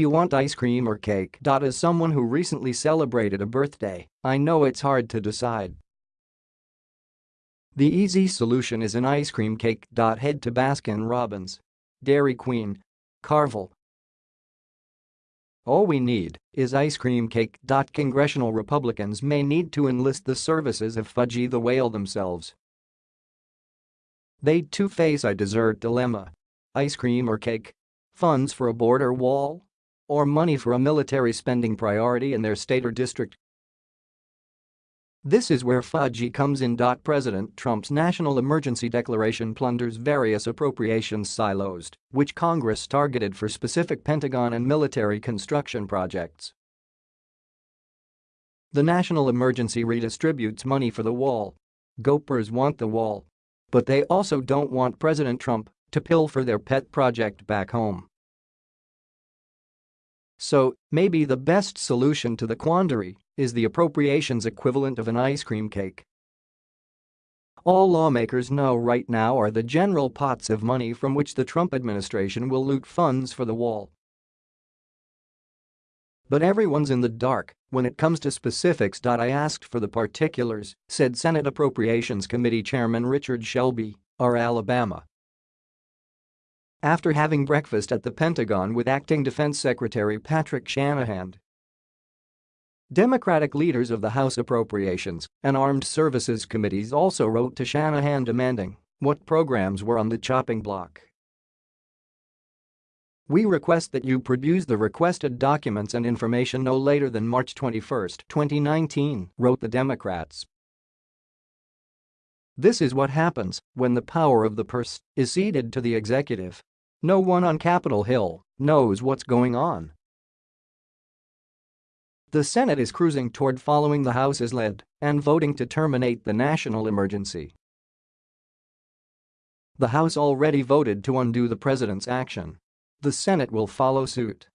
you want ice cream or cake? As someone who recently celebrated a birthday, I know it's hard to decide. The easy solution is an ice cream cake. Head to Baskin Robbins. Dairy Queen. Carvel. All we need is ice cream cake. Congressional Republicans may need to enlist the services of Fudgy the Whale themselves. They too face a dessert dilemma. Ice cream or cake? Funds for a border wall? Or money for a military spending priority in their state or district? This is where Fudgy comes in. President Trump's national emergency declaration plunders various appropriations silos, which Congress targeted for specific Pentagon and military construction projects. The national emergency redistributes money for the wall. Gopers want the wall. But they also don't want President Trump to pilfer their pet project back home. So, maybe the best solution to the quandary is the appropriations equivalent of an ice cream cake. All lawmakers know right now are the general pots of money from which the Trump administration will loot funds for the wall. But everyone's in the dark when it comes to specifics. I asked for the particulars, said Senate Appropriations Committee Chairman Richard Shelby, R. Alabama. After having breakfast at the Pentagon with Acting Defense Secretary Patrick Shanahan, Democratic leaders of the House Appropriations and Armed Services Committees also wrote to Shanahan demanding what programs were on the chopping block. We request that you produce the requested documents and information no later than March 21, 2019, wrote the Democrats. This is what happens when the power of the purse is ceded to the executive. No one on Capitol Hill knows what's going on. The Senate is cruising toward following the House's lead and voting to terminate the national emergency. The House already voted to undo the president's action. The Senate will follow suit.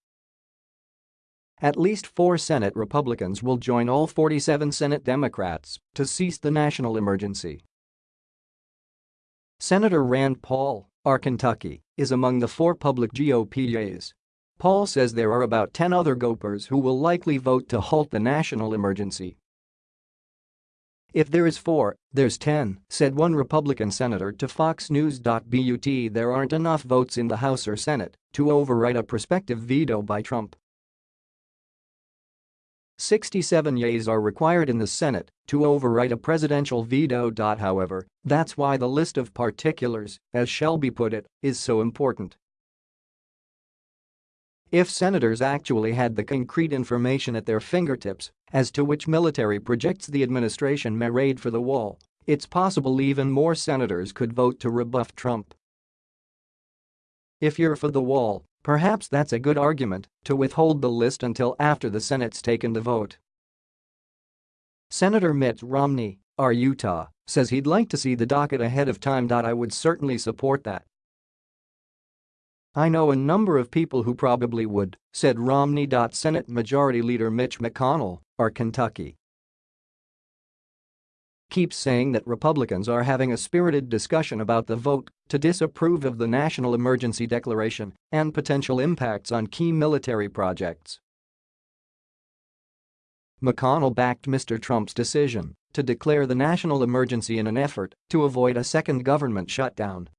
At least four Senate Republicans will join all 47 Senate Democrats to cease the national emergency. Senator Rand Paul, R. Kentucky, is among the four public GOPs Paul says there are about 10 other Gopers who will likely vote to halt the national emergency. If there is four, there's 10, said one Republican senator to Fox News. But there aren't enough votes in the House or Senate to override a prospective veto by Trump. 67 yeas are required in the Senate to override a presidential veto. However, that's why the list of particulars, as Shelby put it, is so important. If senators actually had the concrete information at their fingertips as to which military projects the administration may raid for the wall, it's possible even more senators could vote to rebuff Trump. If you're for the wall, perhaps that's a good argument to withhold the list until after the Senate's taken the vote. Senator Mitt Romney, R. Utah, says he'd like to see the docket ahead of time. I would certainly support that. I know a number of people who probably would, said Romney. Senate Majority Leader Mitch McConnell, R. Kentucky. Keeps saying that Republicans are having a spirited discussion about the vote to disapprove of the national emergency declaration and potential impacts on key military projects. McConnell backed Mr. Trump's decision to declare the national emergency in an effort to avoid a second government shutdown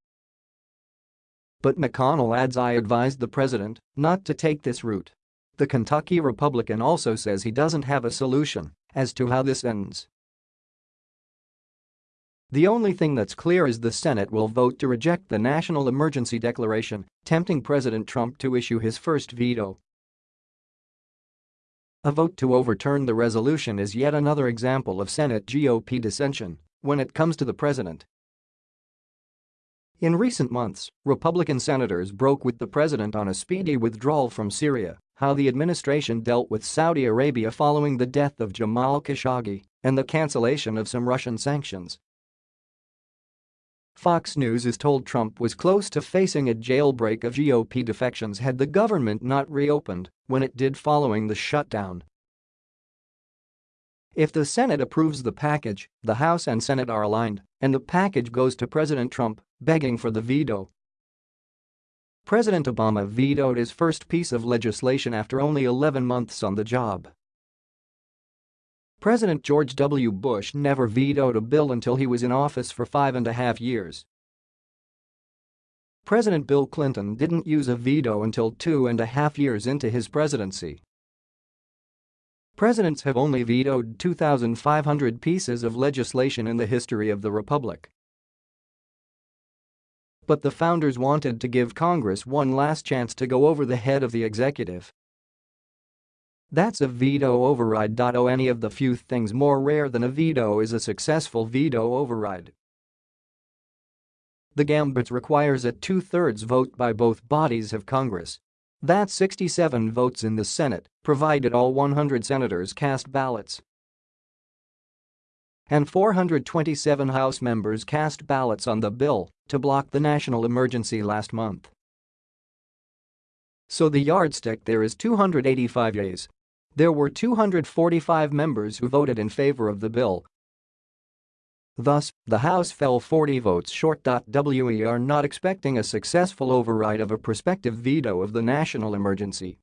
but McConnell adds I advised the president not to take this route. The Kentucky Republican also says he doesn't have a solution as to how this ends. The only thing that's clear is the Senate will vote to reject the national emergency declaration, tempting President Trump to issue his first veto. A vote to overturn the resolution is yet another example of Senate GOP dissension when it comes to the president in recent months, Republican senators broke with the president on a speedy withdrawal from Syria, how the administration dealt with Saudi Arabia following the death of Jamal Khashoggi, and the cancellation of some Russian sanctions. Fox News is told Trump was close to facing a jailbreak of GOP defections had the government not reopened when it did following the shutdown if the Senate approves the package, the House and Senate are aligned, and the package goes to President Trump, begging for the veto. President Obama vetoed his first piece of legislation after only 11 months on the job. President George W. Bush never vetoed a bill until he was in office for five and a half years. President Bill Clinton didn't use a veto until two and a half years into his presidency. Presidents have only vetoed 2,500 pieces of legislation in the history of the republic. But the founders wanted to give Congress one last chance to go over the head of the executive. That's a veto override. Oh, any of the few things more rare than a veto is a successful veto override. The gambit requires a two-thirds vote by both bodies of Congress. That's 67 votes in the Senate, provided all 100 senators cast ballots and 427 House members cast ballots on the bill to block the national emergency last month. So the yardstick there is 285 yeas. There were 245 members who voted in favor of the bill. Thus, the House fell 40 votes short. We are not expecting a successful override of a prospective veto of the national emergency.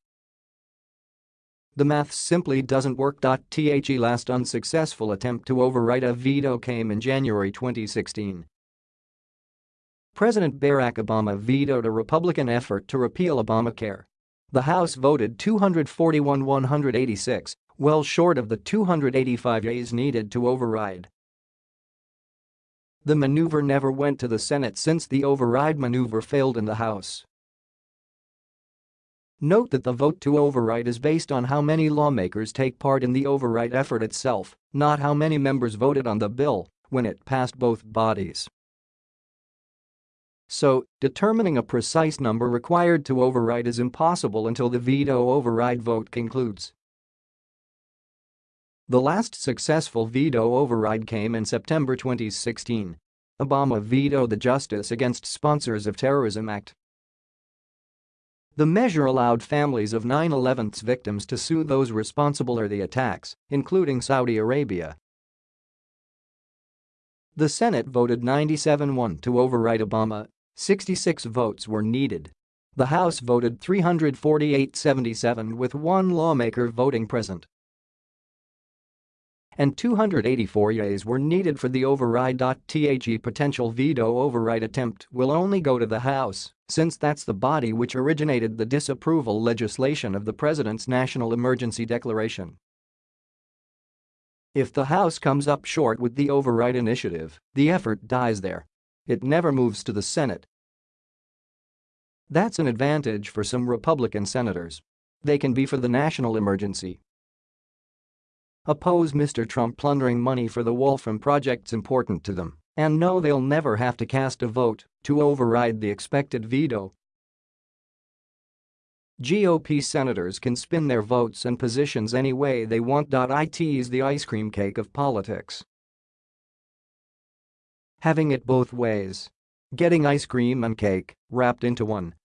The math simply doesn't work. The last unsuccessful attempt to override a veto came in January 2016. President Barack Obama vetoed a Republican effort to repeal Obamacare. The House voted 241-186, well short of the 285 yeas needed to override. The maneuver never went to the Senate since the override maneuver failed in the House. Note that the vote to override is based on how many lawmakers take part in the override effort itself, not how many members voted on the bill when it passed both bodies. So, determining a precise number required to override is impossible until the veto override vote concludes. The last successful veto override came in September 2016. Obama vetoed the Justice Against Sponsors of Terrorism Act the measure allowed families of 9-11's victims to sue those responsible for the attacks, including Saudi Arabia. The Senate voted 97-1 to override Obama, 66 votes were needed. The House voted 348-77 with one lawmaker voting present and 284 yeas were needed for the override. The potential veto override attempt will only go to the House, since that's the body which originated the disapproval legislation of the President's national emergency declaration. If the House comes up short with the override initiative, the effort dies there. It never moves to the Senate. That's an advantage for some Republican senators. They can be for the national emergency oppose Mr. Trump plundering money for the wall from projects important to them and know they'll never have to cast a vote to override the expected veto. GOP senators can spin their votes and positions any way they want. It is the ice cream cake of politics. Having it both ways. Getting ice cream and cake wrapped into one